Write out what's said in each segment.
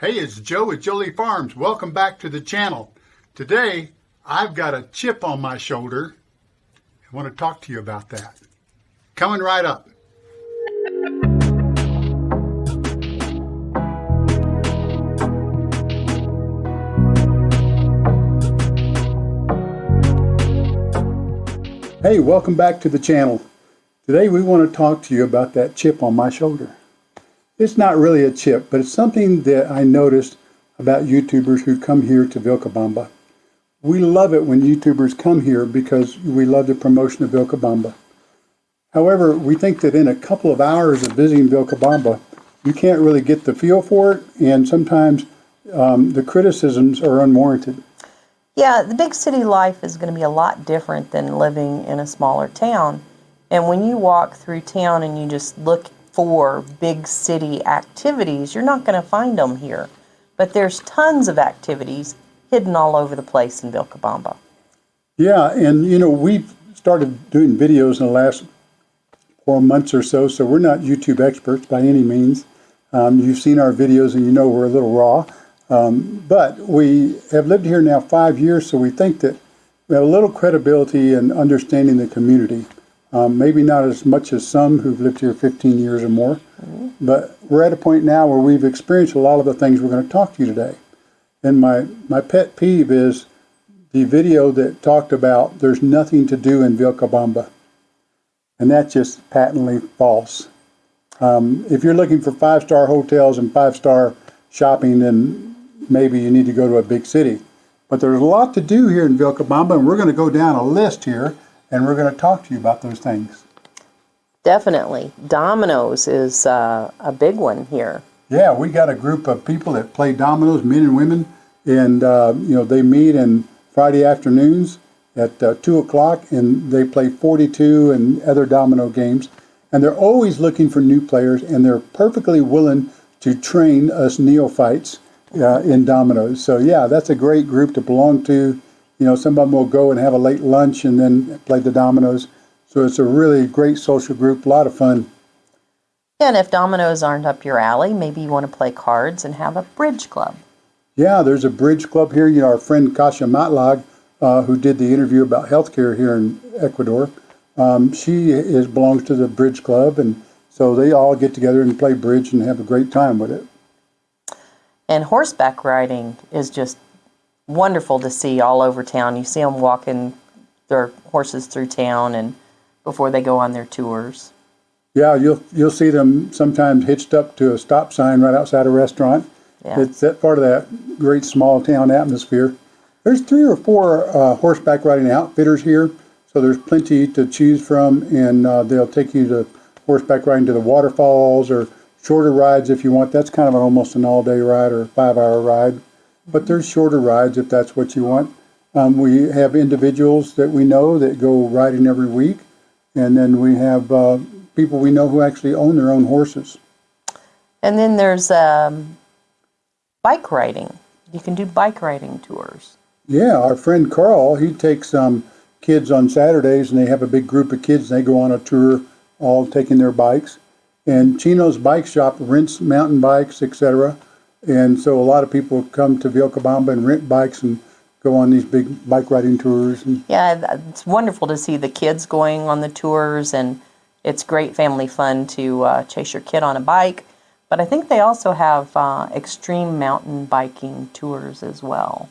Hey, it's Joe at Jolie Farms. Welcome back to the channel. Today, I've got a chip on my shoulder. I want to talk to you about that. Coming right up. Hey, welcome back to the channel. Today we want to talk to you about that chip on my shoulder. It's not really a chip, but it's something that I noticed about YouTubers who come here to Vilcabamba. We love it when YouTubers come here because we love the promotion of Vilcabamba. However, we think that in a couple of hours of visiting Vilcabamba, you can't really get the feel for it, and sometimes um, the criticisms are unwarranted. Yeah, the big city life is going to be a lot different than living in a smaller town. And when you walk through town and you just look for big city activities, you're not going to find them here. But there's tons of activities hidden all over the place in Vilcabamba. Yeah, and you know, we've started doing videos in the last four months or so, so we're not YouTube experts by any means. Um, you've seen our videos and you know we're a little raw. Um, but we have lived here now five years, so we think that we have a little credibility in understanding the community. Um, maybe not as much as some who've lived here 15 years or more, mm -hmm. but we're at a point now where we've experienced a lot of the things we're going to talk to you today. And my, my pet peeve is the video that talked about there's nothing to do in Vilcabamba. And that's just patently false. Um, if you're looking for five-star hotels and five-star shopping, then maybe you need to go to a big city. But there's a lot to do here in Vilcabamba, and we're going to go down a list here, and we're going to talk to you about those things. Definitely. Dominoes is uh, a big one here. Yeah, we got a group of people that play dominoes, men and women, and uh, you know they meet in Friday afternoons at uh, 2 o'clock, and they play 42 and other domino games. And they're always looking for new players, and they're perfectly willing to train us neophytes uh, in Dominoes. So yeah, that's a great group to belong to. You know, some of them will go and have a late lunch and then play the Dominoes. So it's a really great social group, a lot of fun. Yeah, and if dominoes aren't up your alley, maybe you want to play cards and have a bridge club. Yeah, there's a bridge club here. You know, our friend Kasia Matlag, uh, who did the interview about healthcare here in Ecuador, um, she is belongs to the bridge club, and so they all get together and play bridge and have a great time with it. And horseback riding is just wonderful to see all over town. You see them walking their horses through town and before they go on their tours. Yeah, you'll you'll see them sometimes hitched up to a stop sign right outside a restaurant. Yeah. It's that part of that great small town atmosphere. There's three or four uh, horseback riding outfitters here, so there's plenty to choose from, and uh, they'll take you to horseback riding to the waterfalls or shorter rides if you want. That's kind of an, almost an all-day ride or five-hour ride. But there's shorter rides if that's what you want. Um, we have individuals that we know that go riding every week. And then we have uh, people we know who actually own their own horses. And then there's um, bike riding. You can do bike riding tours. Yeah, our friend Carl, he takes um, kids on Saturdays and they have a big group of kids and they go on a tour all taking their bikes. And Chino's Bike Shop rents mountain bikes, etc. And so a lot of people come to Vilcabamba and rent bikes and go on these big bike riding tours. yeah, it's wonderful to see the kids going on the tours, and it's great family fun to uh, chase your kid on a bike. But I think they also have uh, extreme mountain biking tours as well.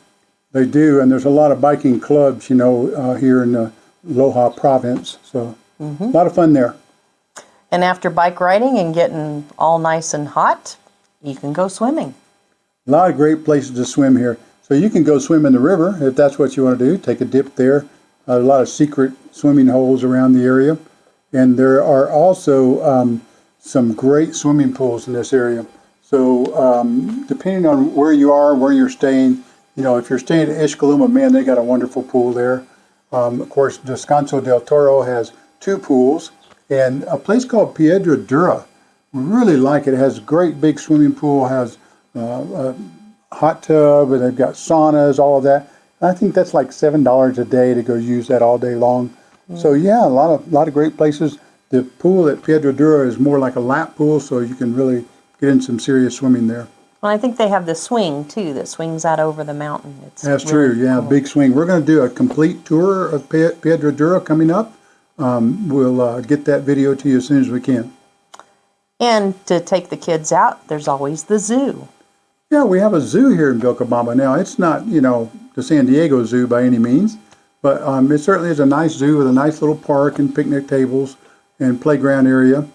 They do, and there's a lot of biking clubs, you know, uh, here in the Loja province. So mm -hmm. a lot of fun there. And after bike riding and getting all nice and hot, you can go swimming. A lot of great places to swim here. So you can go swim in the river if that's what you want to do. Take a dip there. a lot of secret swimming holes around the area. And there are also um, some great swimming pools in this area. So um, depending on where you are, where you're staying, you know, if you're staying at Izhcayluma, man, they got a wonderful pool there. Um, of course, Descanso del Toro has two pools. And a place called Piedra Dura, really like it. It has a great big swimming pool, has uh, a hot tub, and they've got saunas, all of that. And I think that's like seven dollars a day to go use that all day long. Mm. So yeah, a lot of lot of great places. The pool at Piedra Dura is more like a lap pool, so you can really get in some serious swimming there. Well, I think they have the swing too that swings out over the mountain. It's That's really true, yeah, cool. big swing. We're gonna do a complete tour of Piedra Dura coming up. Um, we'll, uh, get that video to you as soon as we can. And to take the kids out, there's always the zoo. Yeah, we have a zoo here in Vilcabamba now. It's not, you know, the San Diego Zoo by any means, but um, it certainly is a nice zoo with a nice little park and picnic tables and playground area.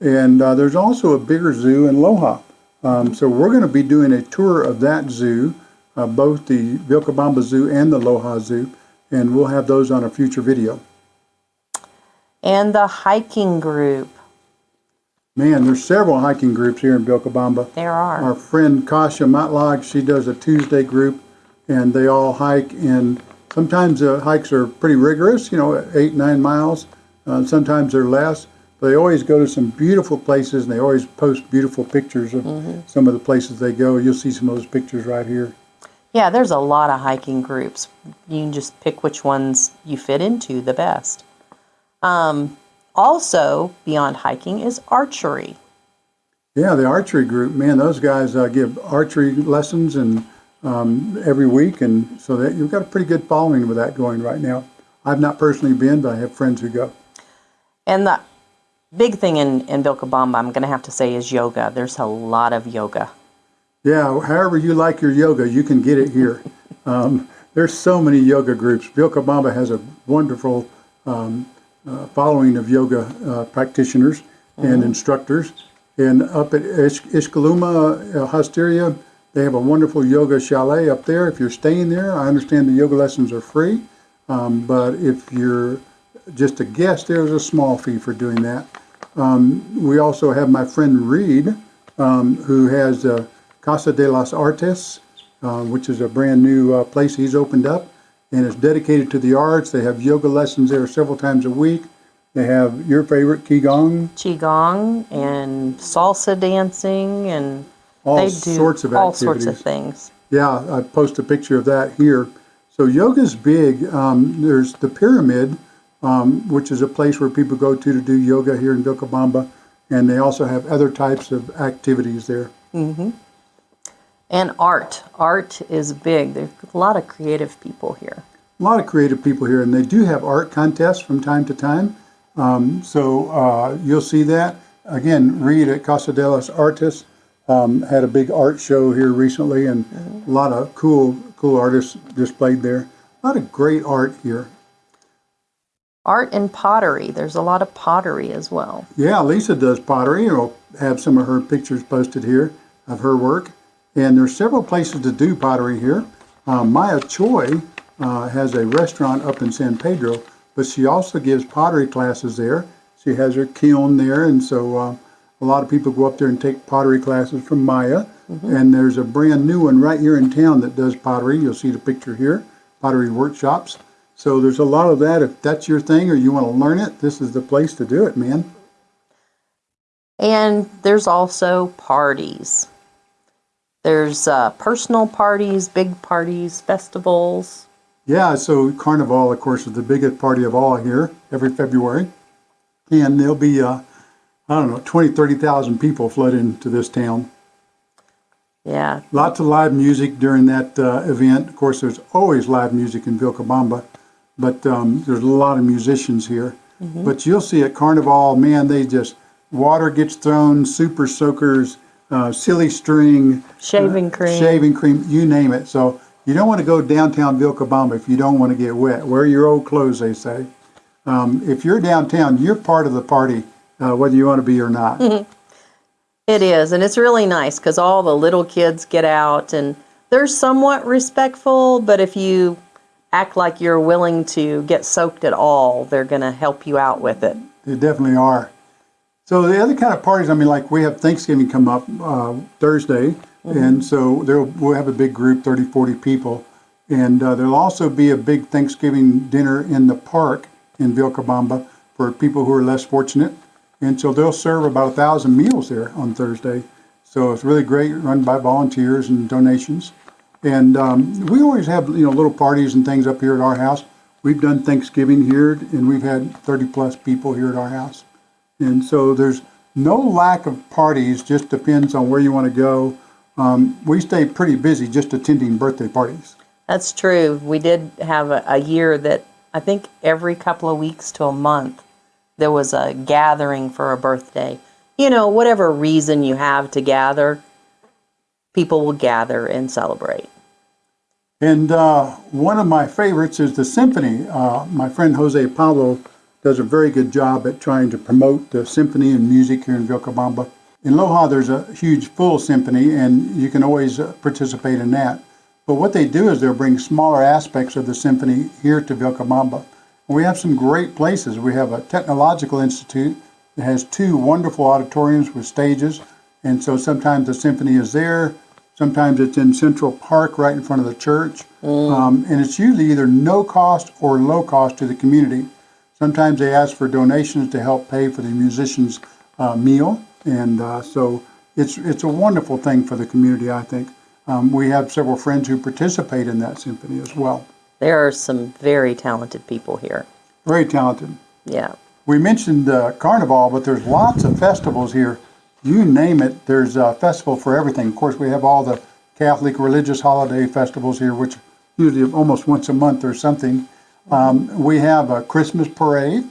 And uh, there's also a bigger zoo in Loja. Um, so we're going to be doing a tour of that zoo, uh, both the Vilcabamba Zoo and the Loja Zoo, and we'll have those on a future video. And the hiking group. Man, there's several hiking groups here in Vilcabamba. There are. Our friend Kasha Matlag, she does a Tuesday group, and they all hike. And sometimes the hikes are pretty rigorous, you know, eight nine miles. Uh, sometimes they're less. But they always go to some beautiful places, and they always post beautiful pictures of some of the places they go. You'll see some of those pictures right here. Yeah, there's a lot of hiking groups. You can just pick which ones you fit into the best. Um, also, beyond hiking is archery. Yeah, the archery group, man, those guys uh, give archery lessons and um, every week, and so that you've got a pretty good following with that going right now. I've not personally been, but I have friends who go. And the big thing in, in Vilcabamba, I'm going to have to say, is yoga. There's a lot of yoga. Yeah, however you like your yoga, you can get it here. Um, there's so many yoga groups. Vilcabamba has a wonderful um, uh, following of yoga uh, practitioners and instructors. And up at Ish- Izhcayluma, uh, Hosteria, they have a wonderful yoga chalet up there. If you're staying there, I understand the yoga lessons are free. Um, but if you're just a guest, there's a small fee for doing that. Um, we also have my friend Reed, um, who has uh, Casa de las Artes, uh, which is a brand new uh, place he's opened up, and it's dedicated to the arts. They have yoga lessons there several times a week. They have your favorite Qigong, Qigong and salsa dancing, and all they do sorts of all activities. sorts of things. Yeah, I post a picture of that here. So yoga's big. Um, there's the pyramid, um, which is a place where people go to to do yoga here in Vilcabamba, and they also have other types of activities there. And art. Art is big. There's a lot of creative people here. A lot of creative people here, and they do have art contests from time to time. Um, so uh, you'll see that. Again, Reed at Casa de los Artes um, had a big art show here recently, and a lot of cool, cool artists displayed there. A lot of great art here. Art and pottery. There's a lot of pottery as well. Yeah, Lisa does pottery. We'll have some of her pictures posted here of her work. And there's several places to do pottery here. Uh, Maya Choi uh, has a restaurant up in San Pedro, but she also gives pottery classes there. She has her kiln there, and so uh, a lot of people go up there and take pottery classes from Maya. And there's a brand new one right here in town that does pottery. You'll see the picture here, pottery workshops. So there's a lot of that. If that's your thing or you want to learn it, this is the place to do it, man. And there's also parties. There's uh, personal parties, big parties, festivals. Yeah, so Carnival, of course, is the biggest party of all here every February. And there'll be, uh, I don't know, 20, 30,000 people flood into this town. Yeah, Lots of live music during that uh, event. Of course, there's always live music in Vilcabamba, but um, there's a lot of musicians here. But you'll see at Carnival, man, they just, water gets thrown, super soakers, uh, silly string, shaving cream. shaving cream, you name it. So you don't want to go downtown Vilcabamba if you don't want to get wet. Wear your old clothes, they say. Um, if you're downtown, you're part of the party, uh, whether you want to be or not. It is, and it's really nice because all the little kids get out and they're somewhat respectful, but if you act like you're willing to get soaked at all, they're going to help you out with it. They definitely are. So the other kind of parties, I mean, like we have Thanksgiving come up uh, Thursday, and so there we'll have a big group, 30, 40 people, and uh, there'll also be a big Thanksgiving dinner in the park in Vilcabamba for people who are less fortunate, and so they'll serve about a thousand meals there on Thursday. So it's really great, run by volunteers and donations. And um, we always have you know little parties and things up here at our house. We've done Thanksgiving here, and we've had 30 plus people here at our house. And so there's no lack of parties, just depends on where you want to go um, we stay pretty busy just attending birthday parties. That's true. We did have a, a year that I think every couple of weeks to a month there was a gathering for a birthday. You know, whatever reason you have to gather, people will gather and celebrate. And uh, one of my favorites is the symphony. Uh, my friend Jose Pablo does a very good job at trying to promote the symphony and music here in Vilcabamba. In Loja, there's a huge full symphony, and you can always uh, participate in that. But what they do is they'll bring smaller aspects of the symphony here to Vilcabamba. We have some great places. We have a technological institute that has two wonderful auditoriums with stages, and so sometimes the symphony is there. Sometimes it's in Central Park, right in front of the church, um, and it's usually either no cost or low cost to the community. Sometimes they ask for donations to help pay for the musicians' uh, meal, and uh, so it's it's a wonderful thing for the community. I think um, we have several friends who participate in that symphony as well. There are some very talented people here. Very talented. Yeah. We mentioned uh, Carnival, but there's lots of festivals here. You name it, there's a festival for everything. Of course, we have all the Catholic religious holiday festivals here, which usually almost once a month or something. Um, we have a Christmas parade.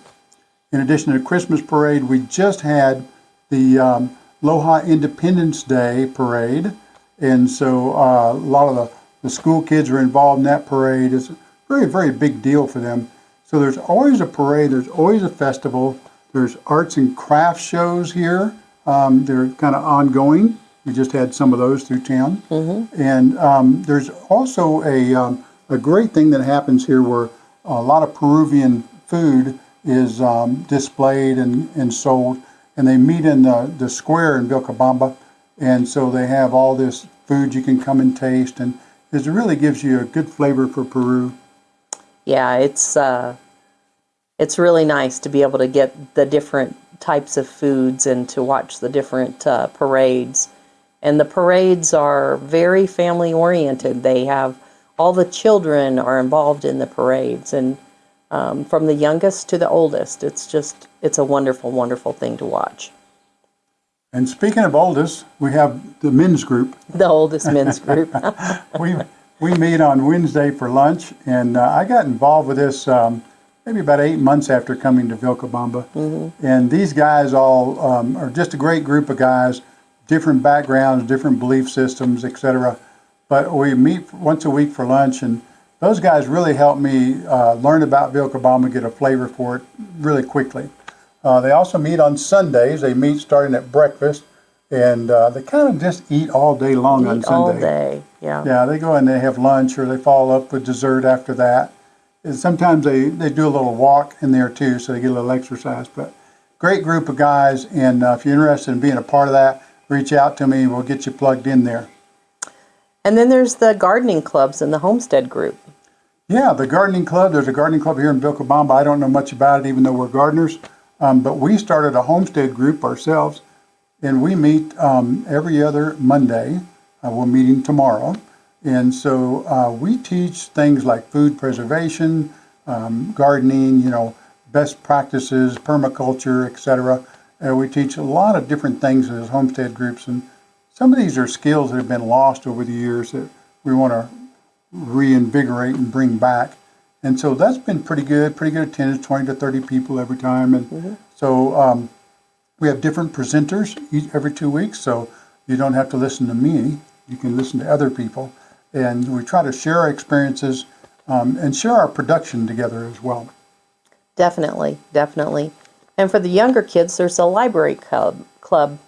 In addition to the Christmas parade, we just had the um, Loja Independence Day parade. And so uh, a lot of the, the school kids are involved in that parade. It's a very, very big deal for them. So there's always a parade, there's always a festival, there's arts and crafts shows here. Um, they're kind of ongoing. We just had some of those through town. And um, there's also a, um, a great thing that happens here where a lot of Peruvian food is um, displayed and, and sold. And they meet in the, the square in Vilcabamba. And so they have all this food you can come and taste. And it really gives you a good flavor for Peru. Yeah, it's uh, it's really nice to be able to get the different types of foods and to watch the different uh, parades. And the parades are very family oriented. They have all the children are involved in the parades, and um, from the youngest to the oldest, it's just it's a wonderful, wonderful thing to watch. And speaking of oldest, we have the men's group. The oldest men's group. we we meet on Wednesday for lunch, and uh, I got involved with this um, maybe about eight months after coming to Vilcabamba. And these guys all um, are just a great group of guys, different backgrounds, different belief systems, etc. But we meet once a week for lunch, and those guys really helped me uh, learn about Vilcabamba, get a flavor for it really quickly. Uh, they also meet on Sundays. They meet starting at breakfast, and uh, they kind of just eat all day long on Eat Sunday. all day. Yeah. Yeah, they go and they have lunch or they follow up with dessert after that. And sometimes they, they do a little walk in there too, so they get a little exercise. But great group of guys, and uh, if you're interested in being a part of that, reach out to me. We'll get you plugged in there. And then there's the gardening clubs and the homestead group. Yeah, the gardening club. There's a gardening club here in Vilcabamba. I don't know much about it, even though we're gardeners. Um, but we started a homestead group ourselves, and we meet um, every other Monday. Uh, we're meeting tomorrow, and so uh, we teach things like food preservation, um, gardening. You know, best practices, permaculture, etc. And we teach a lot of different things in those homestead groups, and some of these are skills that have been lost over the years that we want to reinvigorate and bring back. And so that's been pretty good, pretty good attendance, 20 to 30 people every time. And so um, we have different presenters each, every two weeks, so you don't have to listen to me. You can listen to other people. And we try to share our experiences um, and share our production together as well. Definitely, definitely. And for the younger kids, there's a library club. Club.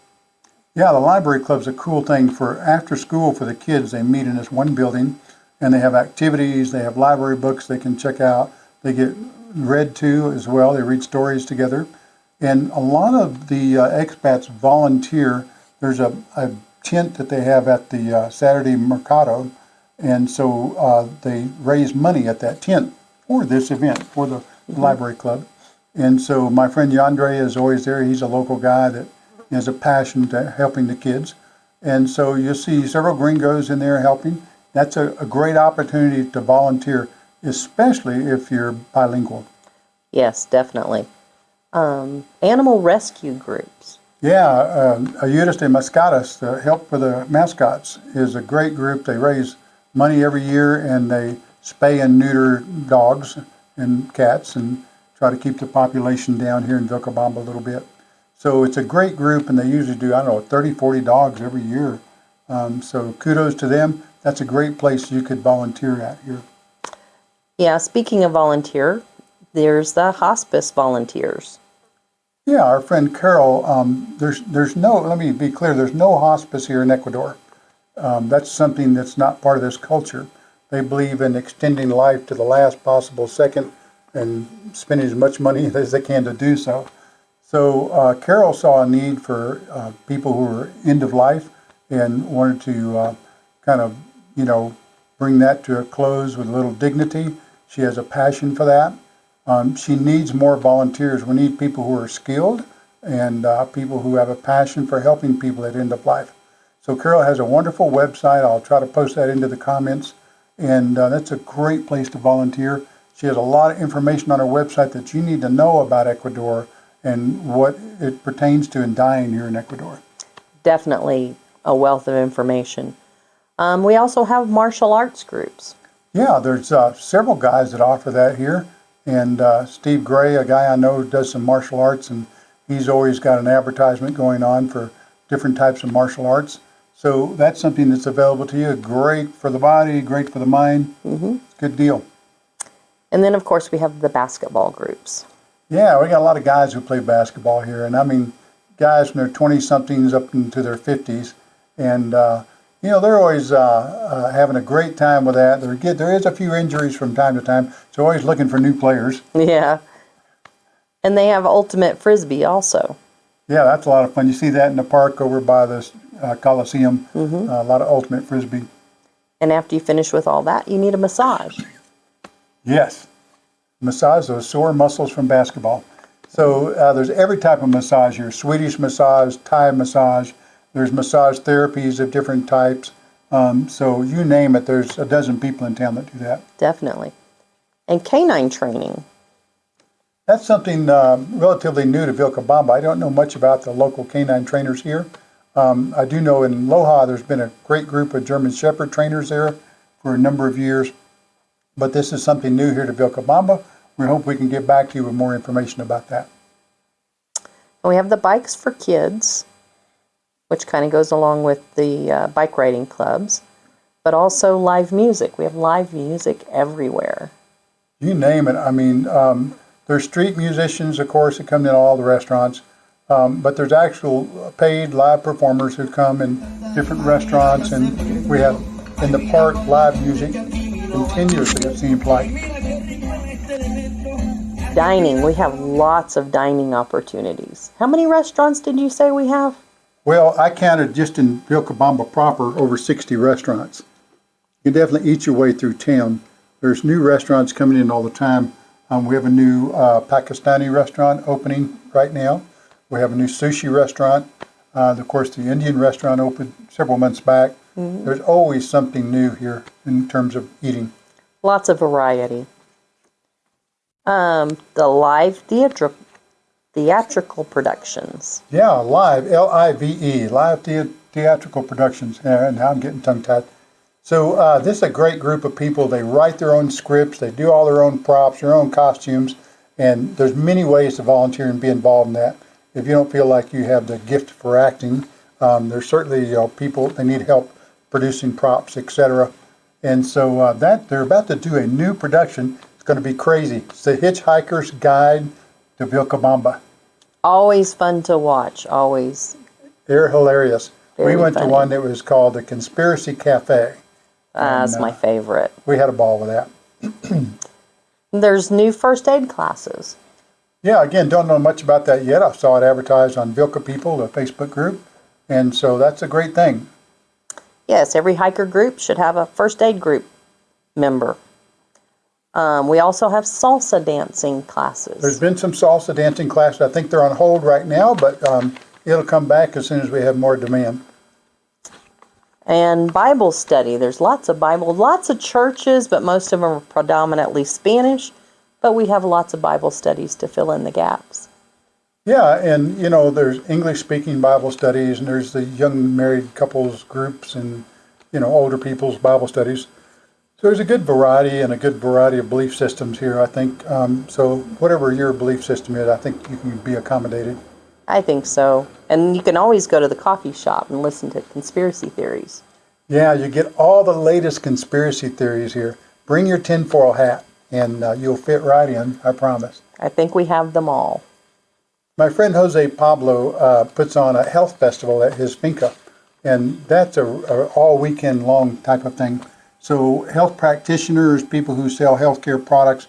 Yeah, the library club's a cool thing for after school for the kids. They meet in this one building and they have activities, they have library books they can check out. They get read to as well. They read stories together. And a lot of the uh, expats volunteer. There's a, a tent that they have at the uh, Saturday Mercado. And so uh, they raise money at that tent for this event, for the library club. And so my friend Yandre is always there. He's a local guy that has a passion to helping the kids. And so you'll see several gringos in there helping. That's a, a great opportunity to volunteer, especially if you're bilingual. Yes, definitely. Um, animal rescue groups. Yeah, uh, Ayudas de Mascadas, the Help for the Mascots, is a great group. They raise money every year and they spay and neuter dogs and cats and try to keep the population down here in Vilcabamba a little bit. So it's a great group and they usually do, I don't know, 30, 40 dogs every year. Um, so kudos to them. That's a great place you could volunteer at here. Yeah, speaking of volunteer, there's the hospice volunteers. Yeah, our friend Carol, um, there's, there's no, let me be clear, there's no hospice here in Ecuador. Um, that's something that's not part of this culture. They believe in extending life to the last possible second and spending as much money as they can to do so. So uh, Carol saw a need for uh, people who were end of life and wanted to uh, kind of, you know, bring that to a close with a little dignity. She has a passion for that. Um, she needs more volunteers. We need people who are skilled and uh, people who have a passion for helping people at end of life. So Carol has a wonderful website. I'll try to post that into the comments. And uh, that's a great place to volunteer. She has a lot of information on her website that you need to know about Ecuador and what it pertains to in dying here in Ecuador. Definitely a wealth of information. Um, we also have martial arts groups. Yeah, there's uh, several guys that offer that here. And uh, Steve Gray, a guy I know, does some martial arts, and he's always got an advertisement going on for different types of martial arts. So that's something that's available to you. Great for the body, great for the mind. Mm-hmm. Good deal. And then, of course, we have the basketball groups. Yeah, we got a lot of guys who play basketball here, and I mean, guys from their 20 somethings up into their 50s, and uh, you know they're always uh, uh, having a great time with that. There get there is a few injuries from time to time, so always looking for new players. Yeah. And they have ultimate frisbee also. Yeah, that's a lot of fun. You see that in the park over by the uh, Coliseum. Mm-hmm. Uh, a lot of ultimate frisbee. And after you finish with all that, you need a massage. Yes, massage those sore muscles from basketball. So uh, there's every type of massage here: Swedish massage, Thai massage. There's massage therapies of different types. Um, so you name it, there's a dozen people in town that do that. Definitely. And canine training. That's something uh, relatively new to Vilcabamba. I don't know much about the local canine trainers here. Um, I do know in Loja there's been a great group of German Shepherd trainers there for a number of years. But this is something new here to Vilcabamba. We hope we can get back to you with more information about that. And we have the bikes for kids, which kind of goes along with the uh, bike riding clubs, but also live music. We have live music everywhere. You name it. I mean, um, there's street musicians, of course, that come in all the restaurants. Um, but there's actual paid live performers who come in different restaurants, and we have in the park live music continuously, it seems like. Dining, we have lots of dining opportunities. How many restaurants did you say we have? Well, I counted just in Vilcabamba proper over 60 restaurants. You can definitely eat your way through town. There's new restaurants coming in all the time. Um, we have a new uh, Pakistani restaurant opening right now. We have a new sushi restaurant. Uh, of course, the Indian restaurant opened several months back. There's always something new here in terms of eating. Lots of variety. Um, the live theatri- theatrical productions. Yeah, live, L-I-V-E, live thea- theatrical productions. And now I'm getting tongue-tied. So uh, this is a great group of people. They write their own scripts. They do all their own props, their own costumes, and there's many ways to volunteer and be involved in that. If you don't feel like you have the gift for acting, um, there's certainly you know, people they need help producing props, etc. And so uh, that they're about to do a new production. It's going to be crazy. It's the Hitchhiker's Guide to Vilcabamba. Always fun to watch. Always. They're hilarious. Very we went funny. to one that was called the Conspiracy Cafe. Uh, that's And, my favorite. We had a ball with that. There's new first aid classes. Yeah, again, don't know much about that yet. I saw it advertised on Vilca People, the Facebook group, and so that's a great thing. Yes, every hiker group should have a first aid group member. Um, we also have salsa dancing classes. There's been some salsa dancing classes. I think they're on hold right now, but um, it'll come back as soon as we have more demand. and Bible study. There's lots of Bible, lots of churches, but most of them are predominantly Spanish. But we have lots of Bible studies to fill in the gaps. Yeah, and you know, there's English speaking Bible studies, and there's the young married couples groups, and you know, older people's Bible studies. So there's a good variety and a good variety of belief systems here. I think um, so. Whatever your belief system is, I think you can be accommodated. I think so. And you can always go to the coffee shop and listen to conspiracy theories. Yeah, you get all the latest conspiracy theories here. Bring your tinfoil hat, and uh, you'll fit right in. I promise. I think we have them all. My friend Jose Pablo uh, puts on a health festival at his finca, and that's a, a all weekend long type of thing. So health practitioners, people who sell healthcare products,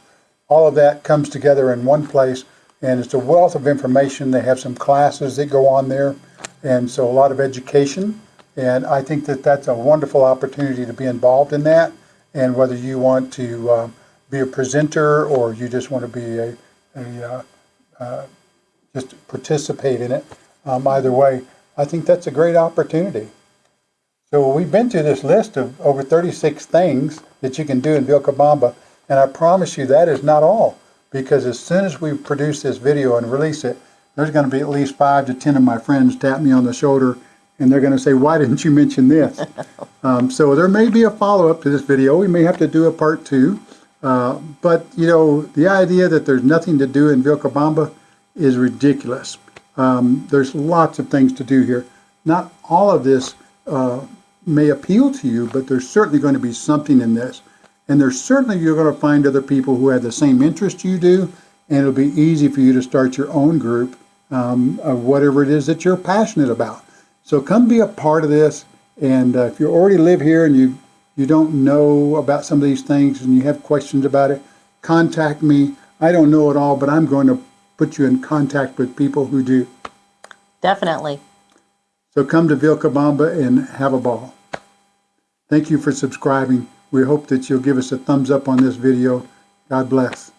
all of that comes together in one place, and it's a wealth of information. They have some classes that go on there, and so a lot of education. And I think that that's a wonderful opportunity to be involved in that. And whether you want to uh, be a presenter or you just want to be a, a uh, just participate in it. Um, either way, I think that's a great opportunity. So we've been through this list of over 36 things that you can do in Vilcabamba, and I promise you that is not all. Because as soon as we produce this video and release it, there's going to be at least five to 10 of my friends tap me on the shoulder, and they're going to say, "Why didn't you mention this?" um, so there may be a follow-up to this video. We may have to do a part two. Uh, but you know, the idea that there's nothing to do in Vilcabamba is ridiculous. Um, there's lots of things to do here. Not all of this uh, may appeal to you, but there's certainly going to be something in this. And there's certainly you're going to find other people who have the same interest you do, and it'll be easy for you to start your own group um, of whatever it is that you're passionate about. So come be a part of this. And uh, if you already live here and you you don't know about some of these things and you have questions about it, contact me. I don't know it all, but I'm going to put you in contact with people who do. Definitely. So come to Vilcabamba and have a ball. Thank you for subscribing. We hope that you'll give us a thumbs up on this video. God bless.